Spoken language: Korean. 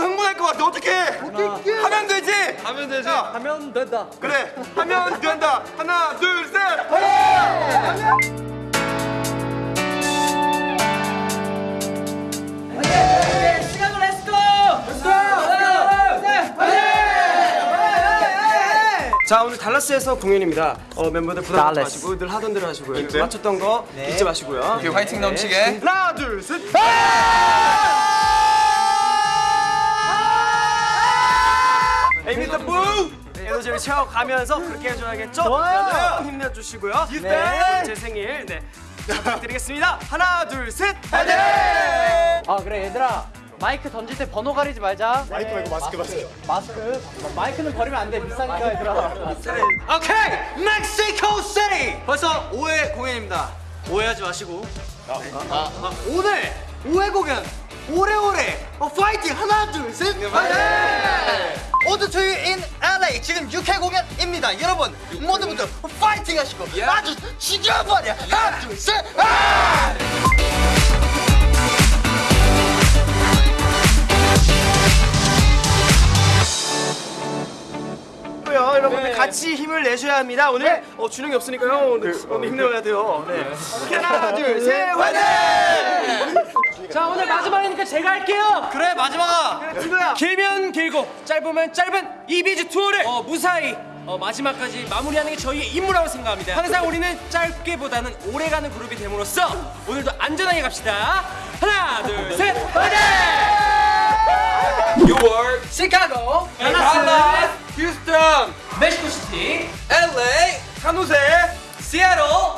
것 같아. 어떻게? 하면 되지. 하면 되지. 하면 된다. 그래. 하면 된다. 하나, 둘, 셋. 시간을 let's go! 자 오늘 달라스에서 공연입니다. 어, 멤버들 부담 갖지. 마시고 늘 하던 대로 하시고요. 맞췄던 거 잊지 마시고요. 오케이, 화이팅 넘치게. 하나 둘 셋. 에너지를 채워가면서 그렇게 해줘야겠죠? 좋아요. 힘내주시고요. 네. 제 생일 네. 부탁드리겠습니다. 하나 둘 셋. 아 그래 얘들아 마이크 던질 때 번호 가리지 말자. 마이크 말고 마스크 마스크. 마스크? 마이크는 버리면 안 돼. 비싸니까 얘들아. 오케이, 멕시코 시티. 벌써 5회 공연입니다. 오해하지 마시고. 아, 아, 오늘 5회 공연 오래오래 어, 파이팅 하나 둘 셋. 파이팅. 지금 6회 공연입니다. 여러분 모두 모두 파이팅 하시고 아주 죽여버려 하나 둘 셋. 아! 고요 여러분들 같이 힘을 내셔야 합니다. 오늘 어, 준영이 없으니까요. 오늘, 오늘 힘내야 돼요. 네. 하나 둘 셋. 화이팅! 자 오늘 마지막이니까 제가 할게요. 그래 마지막아. 친구야. 길면 길고 짧으면 짧은 이비즈 투어를 어, 무사히 어, 마지막까지 마무리하는 게 저희의 임무라고 생각합니다. 항상 우리는 짧게보다는 오래가는 그룹이 됨으로써 오늘도 안전하게 갑시다. 하나, 둘, 셋, 화이팅! 뉴욕, 시카고, 달라 산호세, 시애틀.